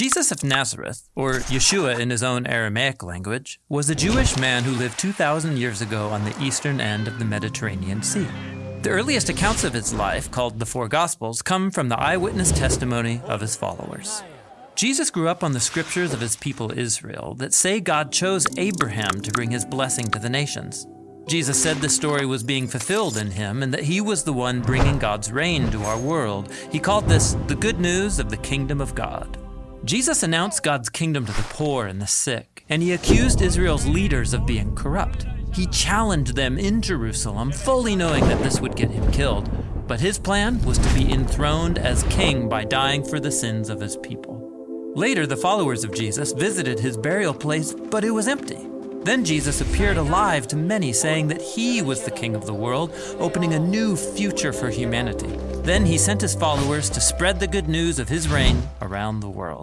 Jesus of Nazareth, or Yeshua in his own Aramaic language, was a Jewish man who lived 2,000 years ago on the eastern end of the Mediterranean Sea. The earliest accounts of his life, called the Four Gospels, come from the eyewitness testimony of his followers. Jesus grew up on the scriptures of his people Israel that say God chose Abraham to bring his blessing to the nations. Jesus said the story was being fulfilled in him and that he was the one bringing God's reign to our world. He called this the good news of the kingdom of God. Jesus announced God's kingdom to the poor and the sick, and he accused Israel's leaders of being corrupt. He challenged them in Jerusalem, fully knowing that this would get him killed. But his plan was to be enthroned as king by dying for the sins of his people. Later, the followers of Jesus visited his burial place, but it was empty. Then Jesus appeared alive to many, saying that he was the king of the world, opening a new future for humanity. Then he sent his followers to spread the good news of his reign around the world.